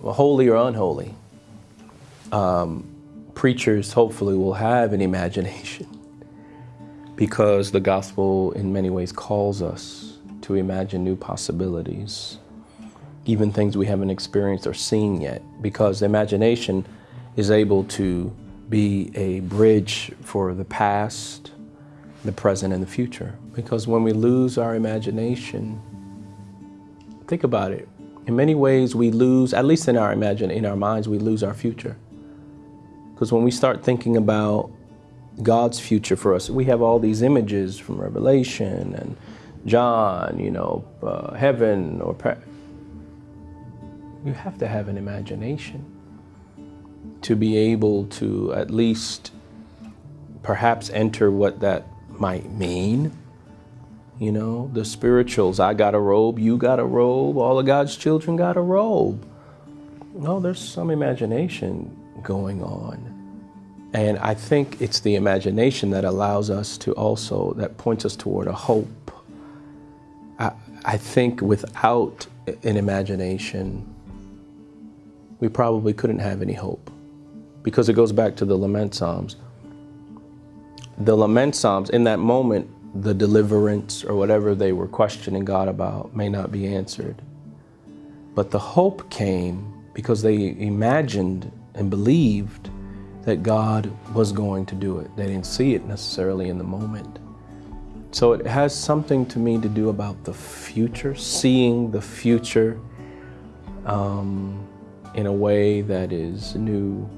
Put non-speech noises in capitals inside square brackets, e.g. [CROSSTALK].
holy or unholy, um, preachers hopefully will have an imagination [LAUGHS] because the gospel in many ways calls us to imagine new possibilities, even things we haven't experienced or seen yet, because imagination is able to be a bridge for the past, the present, and the future. Because when we lose our imagination, think about it. In many ways, we lose, at least in our imagine, in our minds, we lose our future. Because when we start thinking about God's future for us, we have all these images from Revelation and John, you know, uh, heaven or you have to have an imagination to be able to at least perhaps enter what that might mean. You know, the spirituals, I got a robe, you got a robe, all of God's children got a robe. No, there's some imagination going on. And I think it's the imagination that allows us to also, that points us toward a hope. I, I think without an imagination, we probably couldn't have any hope because it goes back to the lament psalms. The lament psalms, in that moment, the deliverance or whatever they were questioning God about may not be answered. But the hope came because they imagined and believed that God was going to do it. They didn't see it necessarily in the moment. So it has something to me to do about the future, seeing the future um, in a way that is new